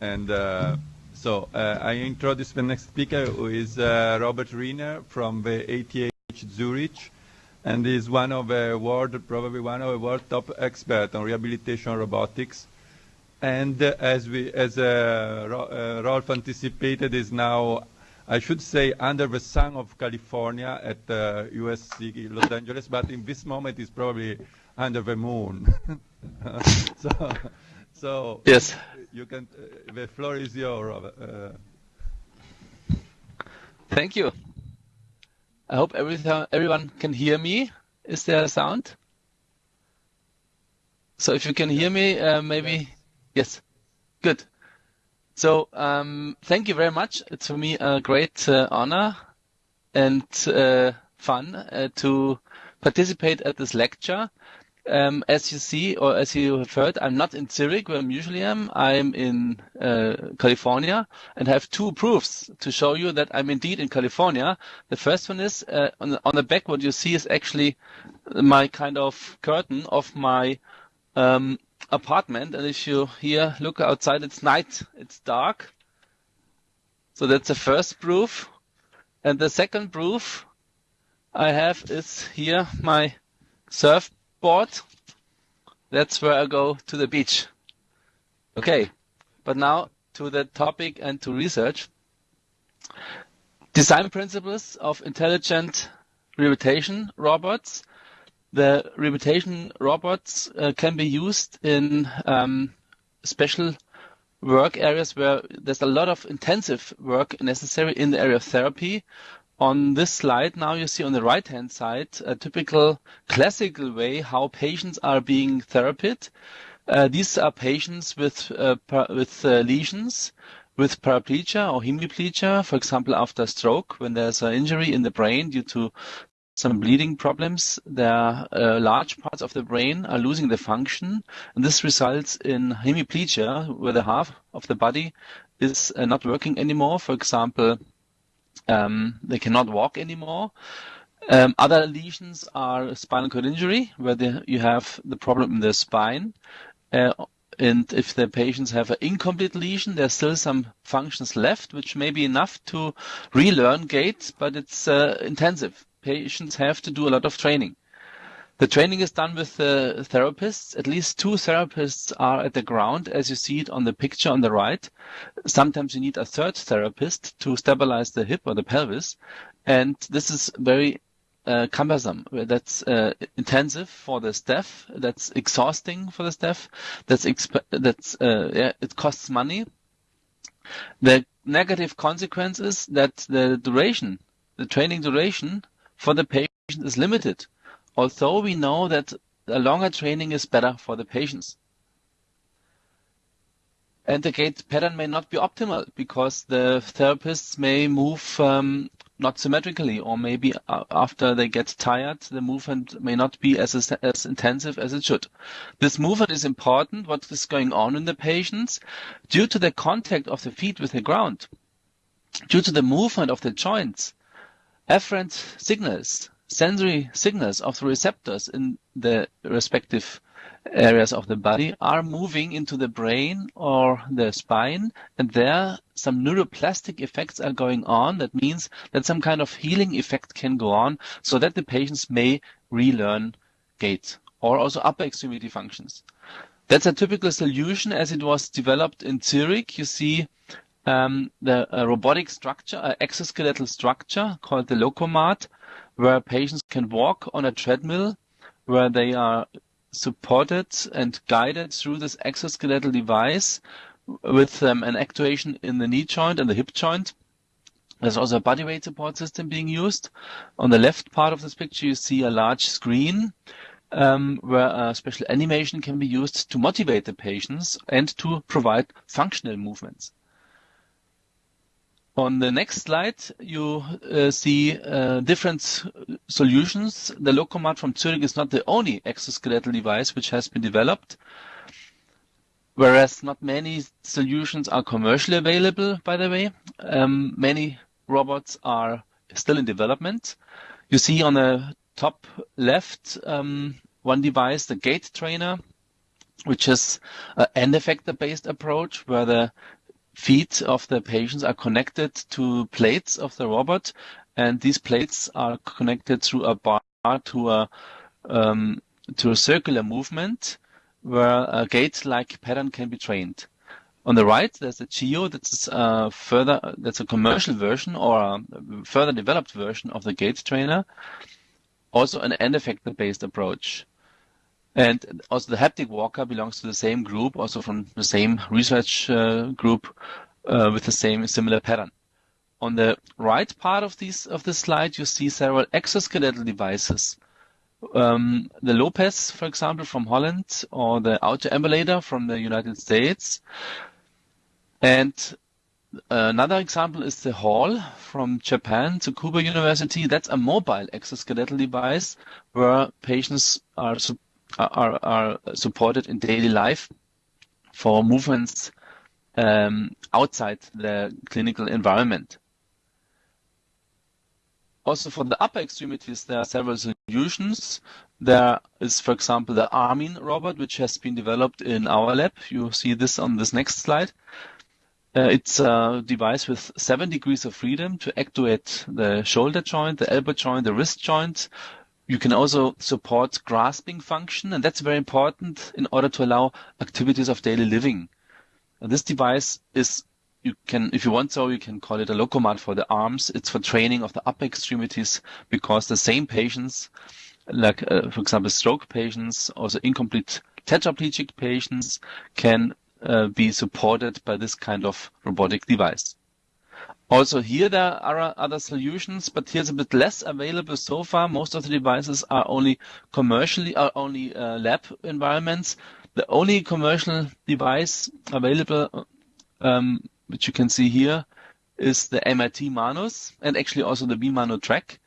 And uh, so uh, I introduce the next speaker, who is uh, Robert Riener from the ETH Zurich, and is one of the world, probably one of the world top experts on rehabilitation robotics. And uh, as we, as uh, uh, Rolf anticipated, is now, I should say, under the sun of California at USC Los Angeles, but in this moment is probably under the moon. so, so Yes. You can. Uh, the floor is yours. Uh, Thank you. I hope everything, everyone can hear me. Is there a sound? So if you can hear me, uh, maybe yes. Good. So um, thank you very much. It's for me a great uh, honor and uh, fun uh, to participate at this lecture. Um, as you see, or as you have heard, I'm not in Zurich where I usually am. I'm in uh, California and have two proofs to show you that I'm indeed in California. The first one is uh, on, the, on the back. What you see is actually my kind of curtain of my um, apartment. And if you here look outside, it's night. It's dark. So that's the first proof. And the second proof I have is here my surfboard. That's where I go to the beach. Okay, but now to the topic and to research. Design principles of intelligent rehabilitation robots. The rehabilitation robots uh, can be used in um, special work areas where there's a lot of intensive work necessary in the area of therapy. On this slide now you see on the right hand side a typical classical way how patients are being therapied. Uh, these are patients with uh, with uh, lesions with paraplegia or hemiplegia, for example, after stroke, when there's an injury in the brain due to some bleeding problems, there uh, large parts of the brain are losing the function, and this results in hemiplegia, where the half of the body is uh, not working anymore. For example, um, they cannot walk anymore. Um, other lesions are spinal cord injury, where the, you have the problem in the spine. Uh, and if the patients have an incomplete lesion, there's still some functions left, which may be enough to relearn gait, but it's uh, intensive. Patients have to do a lot of training. The training is done with uh, therapists. At least two therapists are at the ground, as you see it on the picture on the right. Sometimes you need a third therapist to stabilize the hip or the pelvis. And this is very uh, cumbersome. That's uh, intensive for the staff. That's exhausting for the staff. That's exp- that's uh, yeah, it costs money. The negative consequence is that the duration, the training duration for the patient is limited. Although we know that a longer training is better for the patients. And the gait pattern may not be optimal because the therapists may move um, not symmetrically, or maybe after they get tired, the movement may not be as, as intensive as it should. This movement is important, what is going on in the patients, due to the contact of the feet with the ground, due to the movement of the joints, afferent signals, sensory signals of the receptors in the respective areas of the body are moving into the brain or the spine and there some neuroplastic effects are going on. That means that some kind of healing effect can go on so that the patients may relearn gait or also upper extremity functions. That's a typical solution as it was developed in Zurich. You see um, the robotic structure an exoskeletal structure called the lokomat where patients can walk on a treadmill where they are supported and guided through this exoskeletal device with um, an actuation in the knee joint and the hip joint. There's also a body weight support system being used. On the left part of this picture, you see a large screen um, where a special animation can be used to motivate the patients and to provide functional movements. On the next slide, you uh, see uh, different solutions. The Lokomat from Zurich is not the only exoskeletal device which has been developed, whereas not many solutions are commercially available, by the way. Um, many robots are still in development. You see on the top left um, one device, the gait trainer, which is an end effector based approach where the feet of the patients are connected to plates of the robot, and these plates are connected through a bar to a um, to a circular movement where a gait-like pattern can be trained. On the right, there's a G-EO. That's a further. That's a commercial version or a further developed version of the gait trainer. Also, an end effector based approach. And also the haptic walker belongs to the same group, also from the same research uh, group uh, with the same similar pattern. On the right part of these of this slide, you see several exoskeletal devices. Um, the LOPES, for example, from Holland, or the Autoambulator from the United States. And another example is the HAL from Japan, Tsukuba University. That's a mobile exoskeletal device where patients are are, are supported in daily life for movements um, outside the clinical environment. Also for the upper extremities, there are several solutions. There is, for example, the Armin robot, which has been developed in our lab. You see this on this next slide. Uh, it's a device with seven degrees of freedom to actuate the shoulder joint, the elbow joint, the wrist joint, you can also support grasping function, and that's very important in order to allow activities of daily living. And this device is, you can, if you want so, you can call it a lokomat for the arms. It's for training of the upper extremities because the same patients, like, uh, for example, stroke patients, also incomplete tetraplegic patients can uh, be supported by this kind of robotic device. Also here there are other solutions, but here's a bit less available so far. Most of the devices are only commercially, are only uh, lab environments. The only commercial device available, um, which you can see here, is the MIT Manus and actually also the Bi-Manu-Track.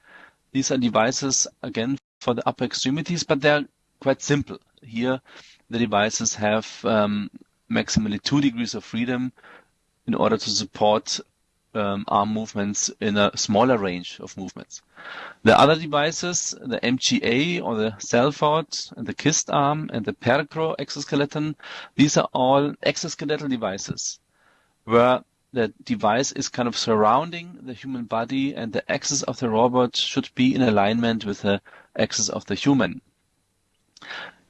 These are devices, again, for the upper extremities, but they're quite simple. Here, the devices have um, maximally two degrees of freedom in order to support um, arm movements in a smaller range of movements. The other devices, the MGA or the Salford and the KIST arm and the Percro exoskeleton, these are all exoskeletal devices where the device is kind of surrounding the human body and the axis of the robot should be in alignment with the axis of the human.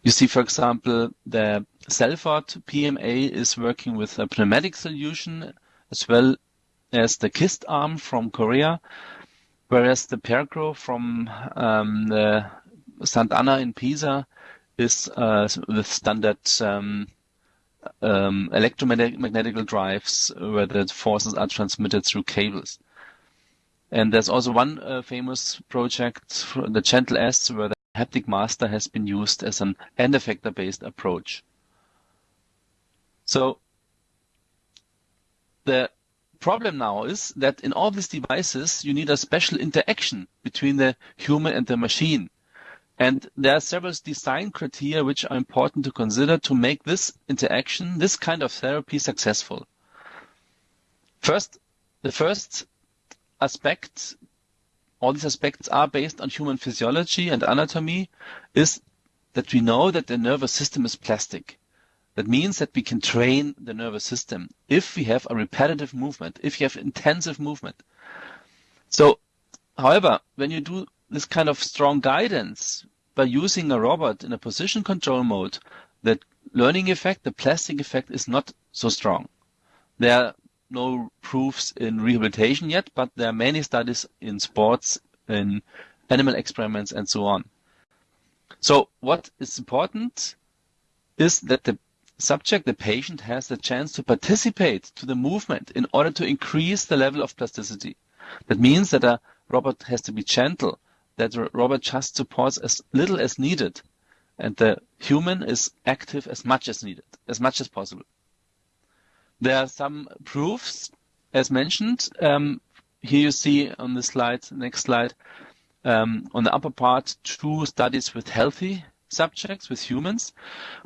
You see, for example, the Salford PMA is working with a pneumatic solution as well as the KIST arm from Korea, whereas the Percro from um, the Sant'Anna in Pisa is uh, with standard um, um, electromagnetic drives where the forces are transmitted through cables. And there's also one uh, famous project, the Gentle S, where the haptic master has been used as an end effector based approach. So the problem now is that in all these devices, you need a special interaction between the human and the machine. And there are several design criteria which are important to consider to make this interaction, this kind of therapy successful. First, the first aspect, all these aspects are based on human physiology and anatomy, is that we know that the nervous system is plastic. That means that we can train the nervous system if we have a repetitive movement, if you have intensive movement. So, however, when you do this kind of strong guidance by using a robot in a position control mode, that learning effect, the plastic effect is not so strong. There are no proofs in rehabilitation yet, but there are many studies in sports, in animal experiments, and so on. So what is important is that the subject, the patient, has the chance to participate to the movement in order to increase the level of plasticity. That means that a robot has to be gentle, that the robot just supports as little as needed, and the human is active as much as needed, as much as possible. There are some proofs, as mentioned. Um, here you see on the slide, next slide, um, on the upper part, two studies with healthy subjects, with humans,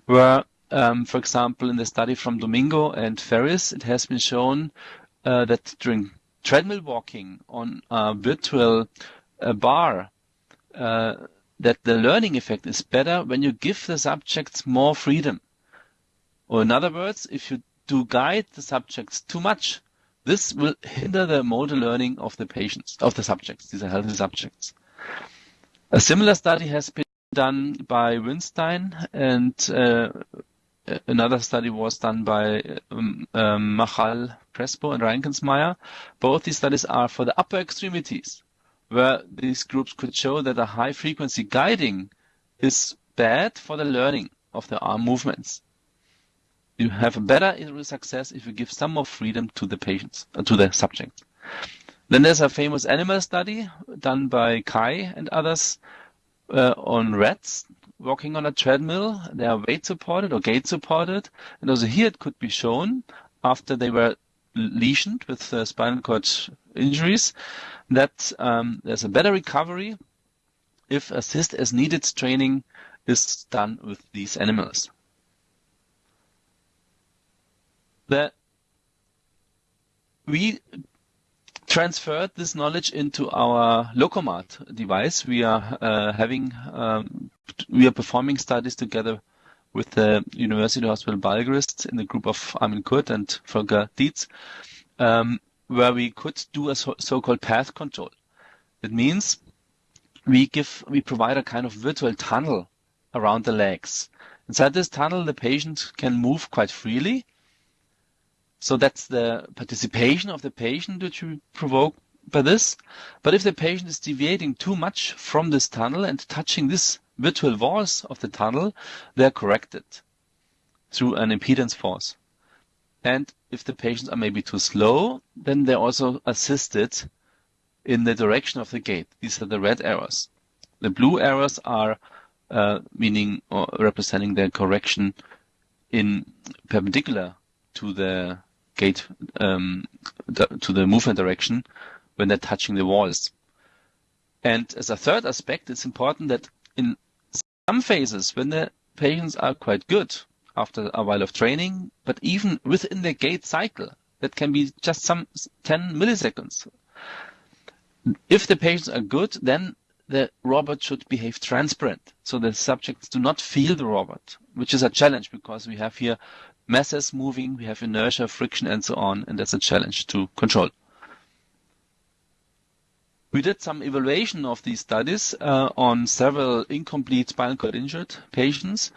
where um, for example, in the study from Domingo and Ferris, it has been shown uh, that during treadmill walking on a virtual uh, bar, uh, that the learning effect is better when you give the subjects more freedom. Or in other words, if you do guide the subjects too much, this will hinder the motor learning of the patients, of the subjects. These are healthy subjects. A similar study has been done by Winstein and uh, another study was done by um, um, Marchal, Crespo, and Reinkensmeyer. Both these studies are for the upper extremities, where these groups could show that a high frequency guiding is bad for the learning of the arm movements. You have a better success if you give some more freedom to the patients, uh, to the subjects. Then there's a famous animal study done by Cai and others uh, on rats walking on a treadmill. They are weight supported or gait supported. And also here it could be shown after they were lesioned with uh, spinal cord injuries that um, there's a better recovery if assist as needed training is done with these animals. The, we transferred this knowledge into our Lokomat device. We are uh, having, um, we are performing studies together with the University Hospital Balgrist in the group of Armin Curt and Volker Dietz, um, where we could do a so- so-called path control. It means we give, we provide a kind of virtual tunnel around the legs. Inside this tunnel, the patient can move quite freely so that's the participation of the patient which we provoke by this. But if the patient is deviating too much from this tunnel and touching this virtual walls of the tunnel, they're corrected through an impedance force. And if the patients are maybe too slow, then they're also assisted in the direction of the gait. These are the red arrows. The blue arrows are uh, meaning or representing the correction in perpendicular to the gait um, to the movement direction when they're touching the walls. And as a third aspect, it's important that in some phases, when the patients are quite good after a while of training, but even within the gait cycle, that can be just some 10 milliseconds. If the patients are good, then the robot should behave transparent. So the subjects do not feel the robot, which is a challenge because we have here masses moving, we have inertia, friction, and so on, and that's a challenge to control. We did some evaluation of these studies uh, on several incomplete spinal cord injured patients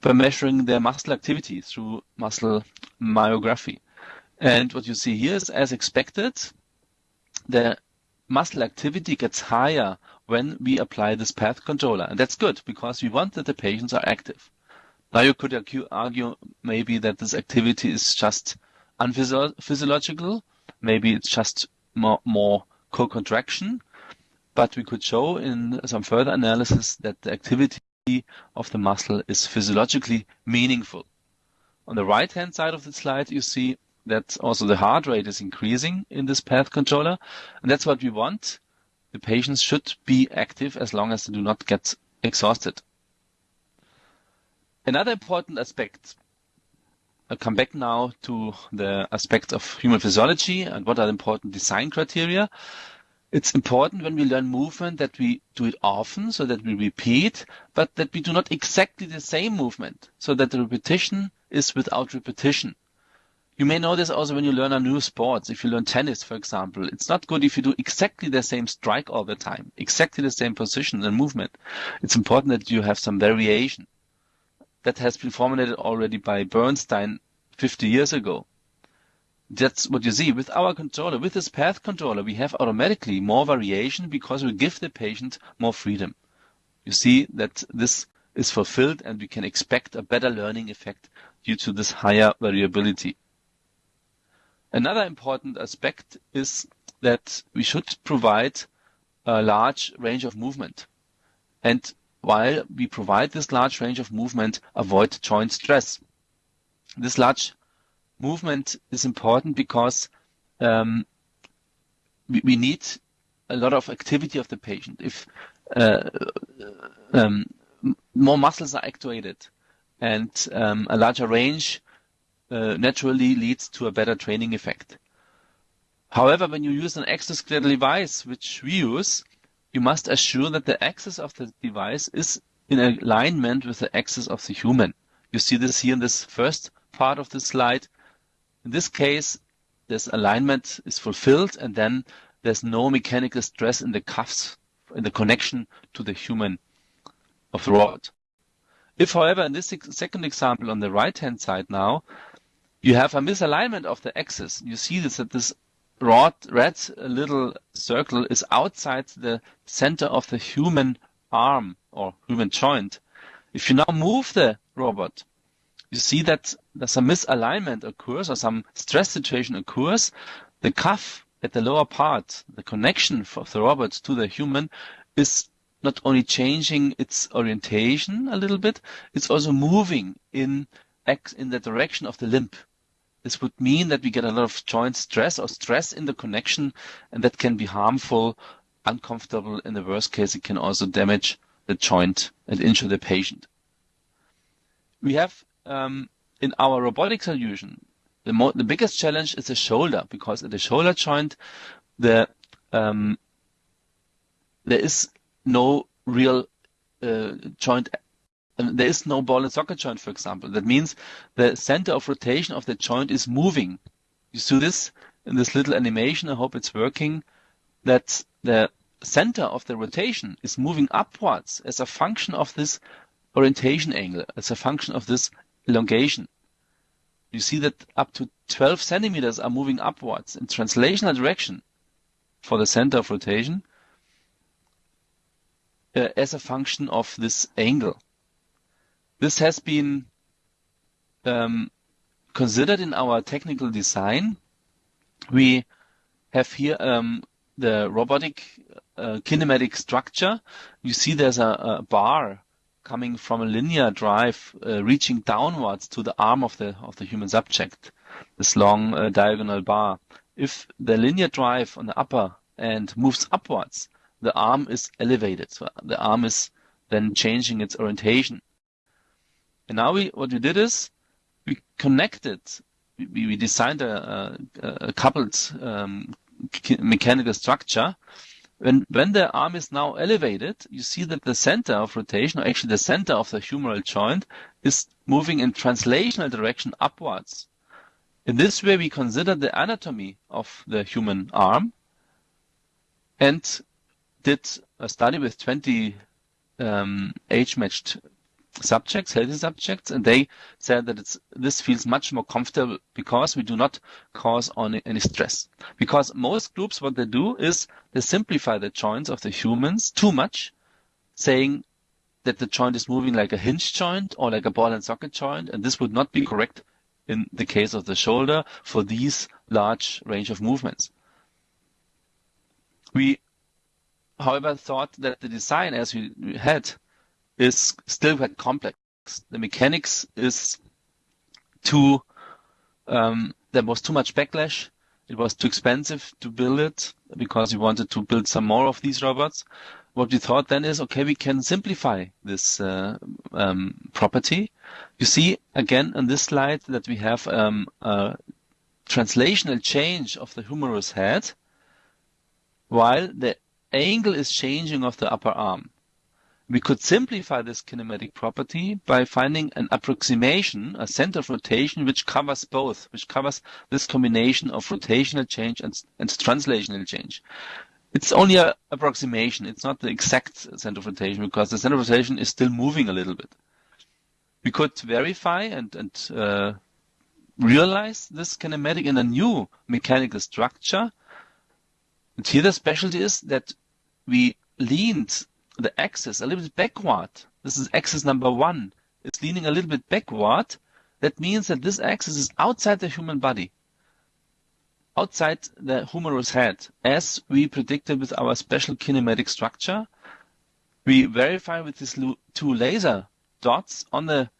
by measuring their muscle activity through muscle myography. And what you see here is, as expected, the muscle activity gets higher when we apply this path controller. And that's good because we want that the patients are active. Now you could argue maybe that this activity is just unphysiological. Maybe it's just more, more co-contraction. But we could show in some further analysis that the activity of the muscle is physiologically meaningful. On the right hand side of the slide, you see that also the heart rate is increasing in this path controller. And that's what we want. The patients should be active as long as they do not get exhausted. Another important aspect, I'll come back now to the aspects of human physiology and what are the important design criteria. It's important when we learn movement that we do it often so that we repeat, but that we do not exactly the same movement so that the repetition is without repetition. You may know this also when you learn a new sport. If you learn tennis, for example, it's not good if you do exactly the same strike all the time, exactly the same position and movement. It's important that you have some variation that has been formulated already by Bernstein 50 years ago. That's what you see. With our controller, with this path controller, we have automatically more variation because we give the patient more freedom. You see that this is fulfilled and we can expect a better learning effect due to this higher variability. Another important aspect is that we should provide a large range of movement. And while we provide this large range of movement, avoid joint stress. This large movement is important because um, we, we, need a lot of activity of the patient. If uh, um, more muscles are activated and um, a larger range uh, naturally leads to a better training effect. However, when you use an exoskeletal device, which we use, you must assure that the axis of the device is in alignment with the axis of the human. You see this here in this first part of the slide. In this case, this alignment is fulfilled and then there's no mechanical stress in the cuffs, in the connection to the human of the robot. If, however, in this second example on the right-hand side now, you have a misalignment of the axis, you see this, that this red, red little circle is outside the center of the human arm or human joint. If you now move the robot, you see that there's a misalignment occurs or some stress situation occurs. The cuff at the lower part, the connection of the robot to the human is not only changing its orientation a little bit, it's also moving in in the direction of the limb. This would mean that we get a lot of joint stress or stress in the connection, and that can be harmful, uncomfortable. In the worst case, it can also damage the joint and injure the patient. We have um, in our robotic solution, the, mo- the biggest challenge is the shoulder because at the shoulder joint, the um, there is no real uh, joint. There is no ball and socket joint, for example. That means the center of rotation of the joint is moving. You see this in this little animation. I hope it's working. That the center of the rotation is moving upwards as a function of this orientation angle, as a function of this elongation. You see that up to 12 centimeters are moving upwards in translational direction for the center of rotation uh, as a function of this angle. This has been um, considered in our technical design. We have here um, the robotic uh, kinematic structure. You see there's a, bar coming from a linear drive uh, reaching downwards to the arm of the of the human subject, this long uh, diagonal bar. If the linear drive on the upper end moves upwards, the arm is elevated. The arm is then changing its orientation. And now we what we did is we connected. We, we designed a, a, a coupled um, mechanical structure when, when the arm is now elevated, you see that the center of rotation, or actually the center of the humeral joint, is moving in translational direction upwards. In this way, we consider the anatomy of the human arm and did a study with 20 um, age-matched subjects, healthy subjects, and they said that it's, this feels much more comfortable because we do not cause any, any stress. Because most groups, what they do is they simplify the joints of the humans too much, saying that the joint is moving like a hinge joint or like a ball and socket joint, and this would not be correct in the case of the shoulder for these large range of movements. We, however, thought that the design as we had is still quite complex. The mechanics is too, um, there was too much backlash. It was too expensive to build it because we wanted to build some more of these robots. What we thought then is, okay, we can simplify this uh, um, property. You see again on this slide that we have um, a translational change of the humerus head while the angle is changing of the upper arm. We could simplify this kinematic property by finding an approximation, a center of rotation, which covers both, which covers this combination of rotational change and, and translational change. It's only an approximation. It's not the exact center of rotation because the center of rotation is still moving a little bit. We could verify and, and uh, realize this kinematic in a new mechanical structure. And here the specialty is that we leaned the axis a little bit backward. This is axis number one. It's leaning a little bit backward. That means that this axis is outside the human body, outside the humerus head, as we predicted with our special kinematic structure. We verify with these two laser dots on the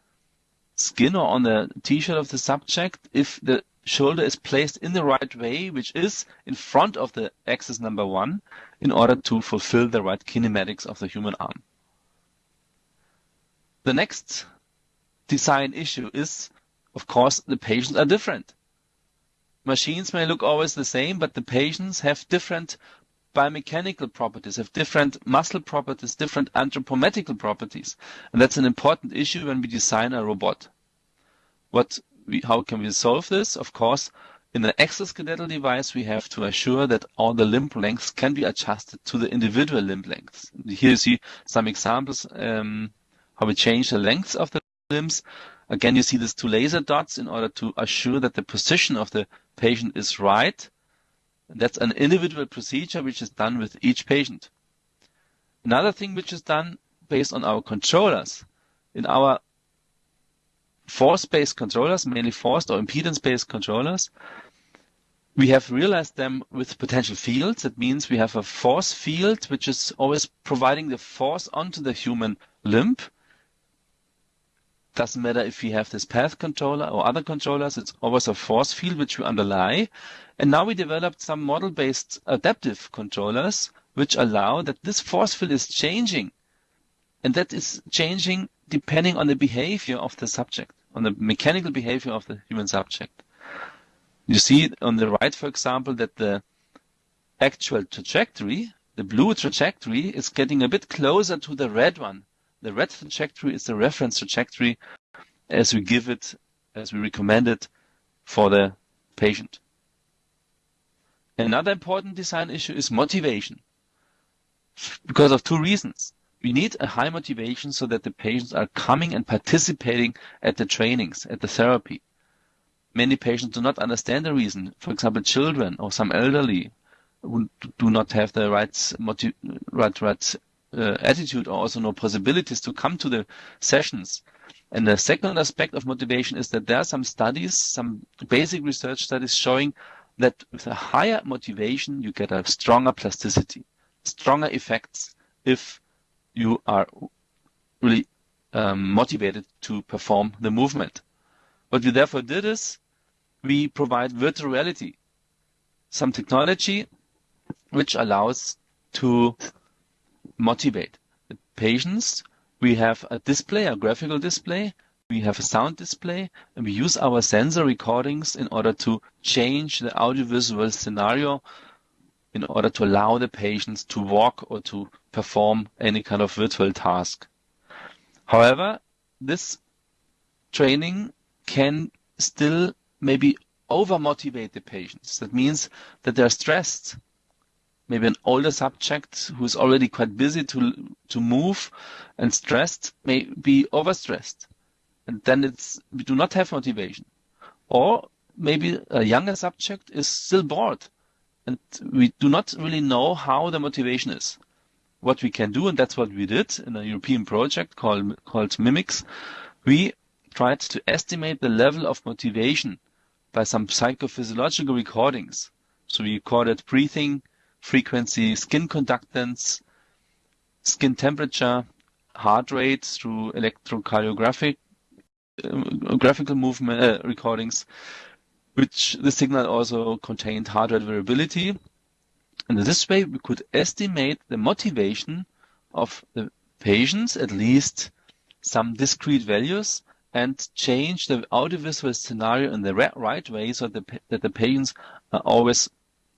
skin or on the t-shirt of the subject if the shoulder is placed in the right way, which is in front of the axis number one, in order to fulfill the right kinematics of the human arm. The next design issue is, of course, the patients are different. Machines may look always the same, but the patients have different biomechanical properties, have different muscle properties, different anthropometrical properties. And that's an important issue when we design a robot. What we, how can we solve this? Of course, in an exoskeletal device, we have to assure that all the limb lengths can be adjusted to the individual limb lengths. Here you see some examples um, how we change the lengths of the limbs. Again, you see these two laser dots in order to assure that the position of the patient is right. That's an individual procedure which is done with each patient. Another thing which is done based on our controllers. In our force-based controllers, mainly forced or impedance-based controllers, we have realized them with potential fields. That means we have a force field which is always providing the force onto the human limb. Doesn't matter if we have this path controller or other controllers, it's always a force field which we underlie. And now we developed some model-based adaptive controllers which allow that this force field is changing. And that is changing depending on the behavior of the subject, on the mechanical behavior of the human subject. You see on the right, for example, that the actual trajectory, the blue trajectory, is getting a bit closer to the red one. The red trajectory is the reference trajectory as we give it, as we recommend it for the patient. Another important design issue is motivation. Because of two reasons. We need a high motivation so that the patients are coming and participating at the trainings, at the therapy many patients do not understand the reason. For example, children or some elderly who do not have the right, motiv- right, right uh, attitude or also no possibilities to come to the sessions. And the second aspect of motivation is that there are some studies, some basic research studies showing that with a higher motivation, you get a stronger plasticity, stronger effects if you are really um, motivated to perform the movement. What we therefore did is we provide virtual reality, some technology which allows to motivate the patients. We have a display, a graphical display. We have a sound display and we use our sensor recordings in order to change the audiovisual scenario in order to allow the patients to walk or to perform any kind of virtual task. However, this training can still maybe over-motivate the patients. That means that they're stressed. Maybe an older subject who's already quite busy to to move and stressed may be overstressed. And then it's we do not have motivation. Or maybe a younger subject is still bored and we do not really know how the motivation is. What we can do, and that's what we did in a European project called called Mimics, we tried to estimate the level of motivation by some psychophysiological recordings. So we recorded breathing, frequency, skin conductance, skin temperature, heart rate through electrocardiographic uh, graphical movement uh, recordings, which the signal also contained heart rate variability. And in this way, we could estimate the motivation of the patients, at least some discrete values, and change the audiovisual scenario in the right way so that the, that the patients are always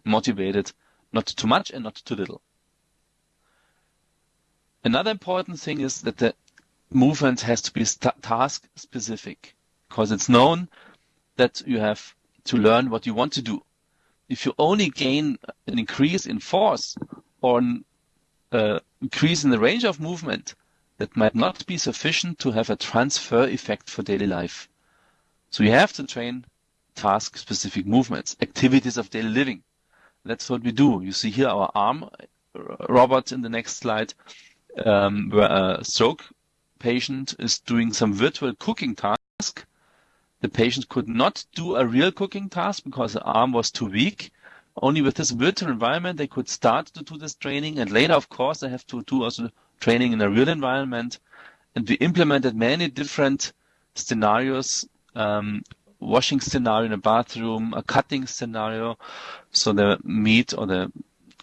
motivated, not too much and not too little. Another important thing is that the movement has to be task specific because it's known that you have to learn what you want to do. If you only gain an increase in force or an uh, increase in the range of movement, that might not be sufficient to have a transfer effect for daily life. So you have to train task specific movements, activities of daily living. That's what we do. You see here our arm uh, robot in the next slide, um, where a stroke patient is doing some virtual cooking task. The patient could not do a real cooking task because the arm was too weak. Only with this virtual environment, they could start to do this training. And later, of course, they have to do also training in a real environment. And we implemented many different scenarios, um, washing scenario in a bathroom, a cutting scenario. So the meat or the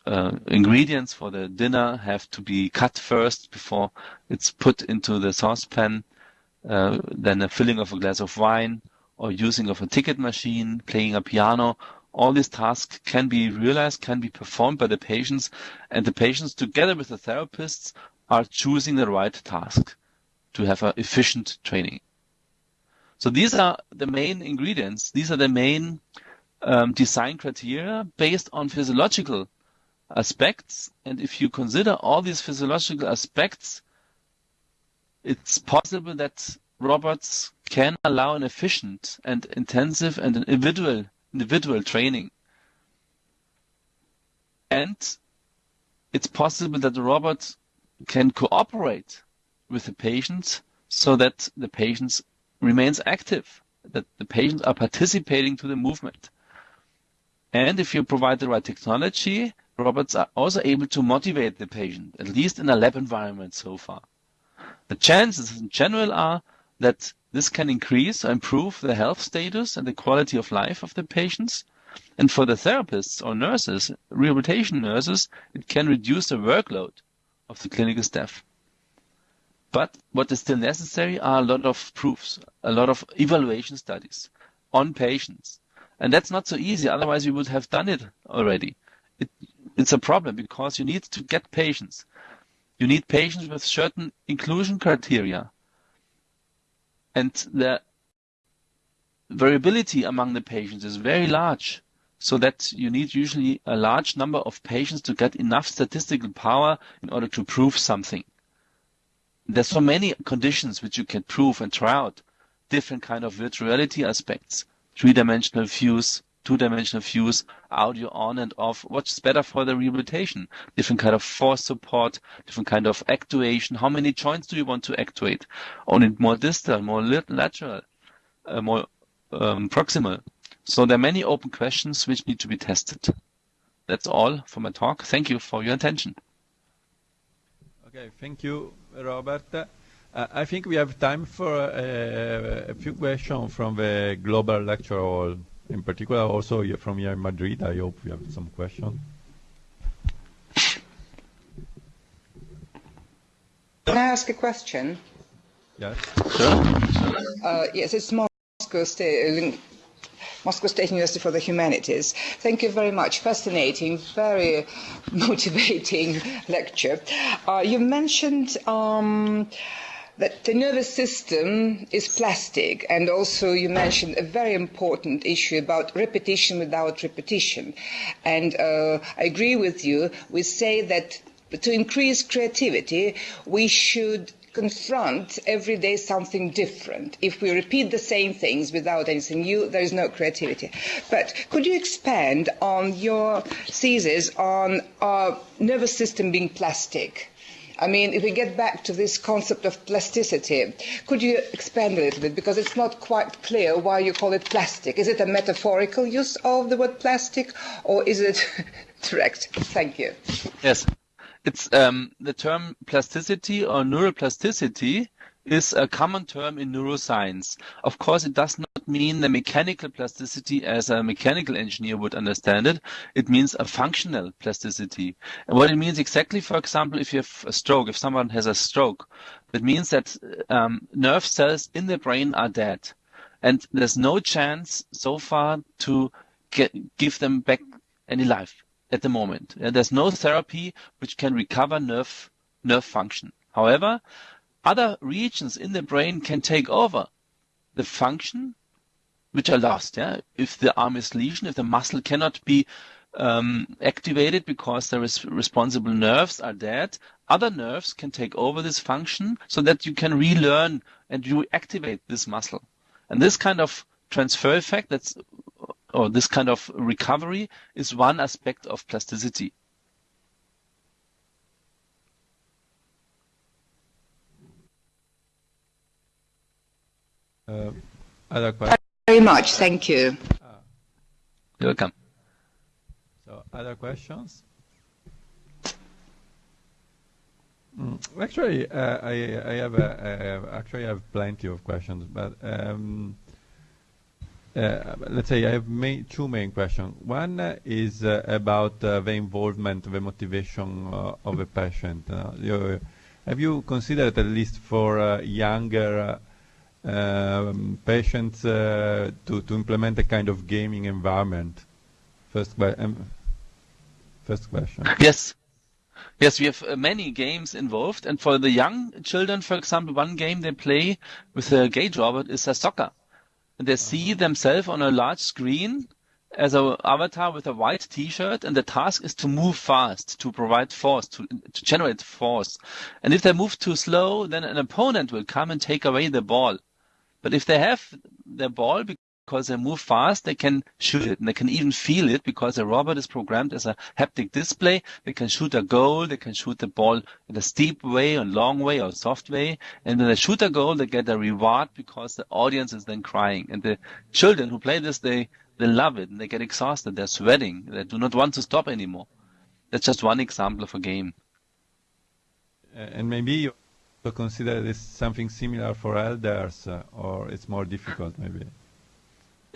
uh, ingredients for the dinner have to be cut first before it's put into the saucepan. Uh, then a filling of a glass of wine or using of a ticket machine, playing a piano. All these tasks can be realized, can be performed by the patients and the patients together with the therapists are choosing the right task to have an efficient training. So these are the main ingredients. These are the main um, design criteria based on physiological aspects. And if you consider all these physiological aspects, it's possible that robots can allow an efficient and intensive and individual individual training. And it's possible that the robot can cooperate with the patient so that the patient remains active, that the patients are participating to the movement. And if you provide the right technology, robots are also able to motivate the patient, at least in a lab environment so far. The chances in general are that this can increase or improve the health status and the quality of life of the patients. And for the therapists or nurses, rehabilitation nurses, it can reduce the workload of the clinical staff. But what is still necessary are a lot of proofs, a lot of evaluation studies on patients. And that's not so easy. Otherwise, we would have done it already. It, it's a problem because you need to get patients. You need patients with certain inclusion criteria. And the variability among the patients is very large so that you need usually a large number of patients to get enough statistical power in order to prove something. There's so many conditions which you can prove and try out different kind of virtuality aspects, three-dimensional views, two-dimensional views, audio on and off. What's better for the rehabilitation? Different kind of force support, different kind of actuation. How many joints do you want to actuate? Only more distal, more lateral, uh, more um, proximal. So there are many open questions which need to be tested. That's all for my talk. Thank you for your attention. Okay, thank you, Robert. Uh, I think we have time for uh, a few questions from the global lecture hall. In particular, also from here in Madrid. I hope we have some questions. Can I ask a question? Yes. Sure. Uh, yes, it's Moscow State. Moscow State University for the Humanities. Thank you very much. Fascinating, very motivating lecture. Uh, you mentioned um, that the nervous system is plastic, and also you mentioned a very important issue about repetition without repetition. And uh, I agree with you. We say that to increase creativity, we should confront every day something different. If we repeat the same things without anything new, there is no creativity. But could you expand on your thesis on our nervous system being plastic? I mean, if we get back to this concept of plasticity, could you expand a little bit? Because it's not quite clear why you call it plastic. Is it a metaphorical use of the word plastic, or is it direct? Thank you. Yes it's um, the term plasticity or neuroplasticity is a common term in neuroscience. Of course, it does not mean the mechanical plasticity as a mechanical engineer would understand it. It means a functional plasticity. And what it means exactly, for example, if you have a stroke, if someone has a stroke, that means that um, nerve cells in the brain are dead. And there's no chance so far to get, give them back any life at the moment. There's no therapy which can recover nerve nerve function. However, other regions in the brain can take over the function which are lost. Yeah, if the arm is lesion, if the muscle cannot be um, activated because the res- responsible nerves are dead, other nerves can take over this function so that you can relearn and reactivate this muscle. And this kind of transfer effect that's or this kind of recovery is one aspect of plasticity. Other questions? Very much, thank you. You're welcome. So, other questions? Mm, actually, uh, I, I have a, uh, actually I have plenty of questions, but um, uh, let's say I have main, two main questions. One uh, is uh, about uh, the involvement, the motivation uh, of a patient. You, have you considered, at least for younger um, patients, to, to implement a kind of gaming environment? First, um, first question. Yes. Yes, we have uh, many games involved, and for the young children, for example, one game they play with a gauge robot is a soccer and they see themselves on a large screen as an avatar with a white t-shirt and the task is to move fast, to provide force, to, to generate force. And if they move too slow, then an opponent will come and take away the ball. But if they have the ball because they move fast, they can shoot it and they can even feel it because the robot is programmed as a haptic display. They can shoot a goal, they can shoot the ball in a steep way, a long way, or soft way. And when they shoot a goal, they get a reward because the audience is then crying. And the children who play this, they, they love it and they get exhausted. They're sweating. They do not want to stop anymore. That's just one example of a game. And maybe you consider this something similar for elders, uh, or it's more difficult, maybe.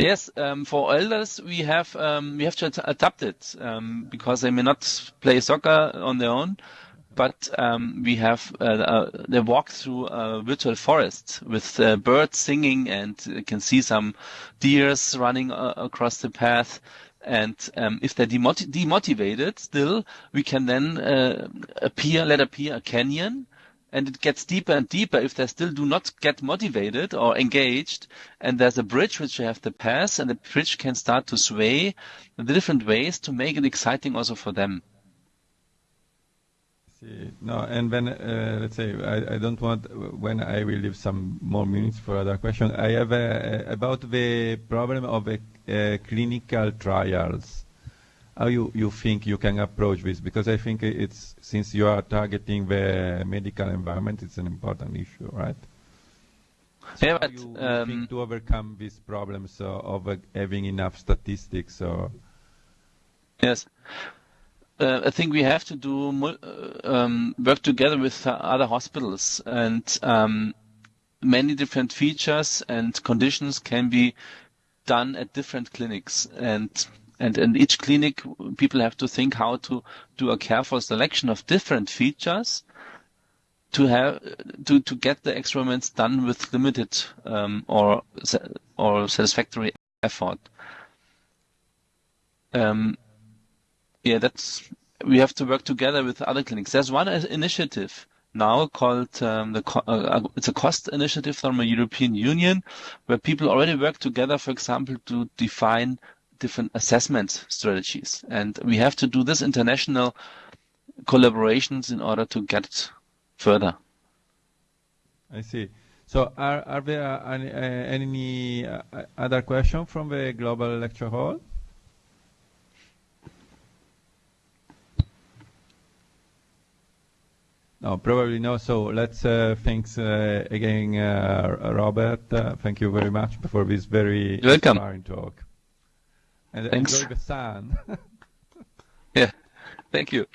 Yes, um, for elders we have um, we have to adapt it um, because they may not play soccer on their own, but um, we have uh, uh, they walk through a virtual forest with uh, birds singing and you can see some deers running uh, across the path. And um, if they're demot- demotivated, still we can then uh, appear, let appear a canyon and it gets deeper and deeper if they still do not get motivated or engaged and there's a bridge which you have to pass and the bridge can start to sway in different ways to make it exciting also for them See, no, and when uh, let's say I, I, don't want when I will leave some more minutes for other questions. I have a, about the problem of a, clinical trials how you, you think you can approach this? Because I think it's since you are targeting the medical environment, it's an important issue, right? So yeah, but you, um, think to overcome these problems uh, of uh, having enough statistics or yes. Uh, I think we have to do uh, um, work together with other hospitals, and um, many different features and conditions can be done at different clinics. And and in each clinic, people have to think how to do a careful selection of different features to have to, to get the experiments done with limited um, or or satisfactory effort. Um, yeah, that's we have to work together with other clinics. There's one initiative now called um, the uh, uh, it's a cost initiative from the European Union where people already work together, for example, to define different assessment strategies. And we have to do this international collaborations in order to get further. I see. So are, are there any, uh, any uh, other questions from the global lecture hall? No, probably no. So let's uh, thanks uh, again, uh, Robert. Uh, thank you very much for this very welcome. inspiring talk. And Thanks. enjoy the sun. yeah, thank you.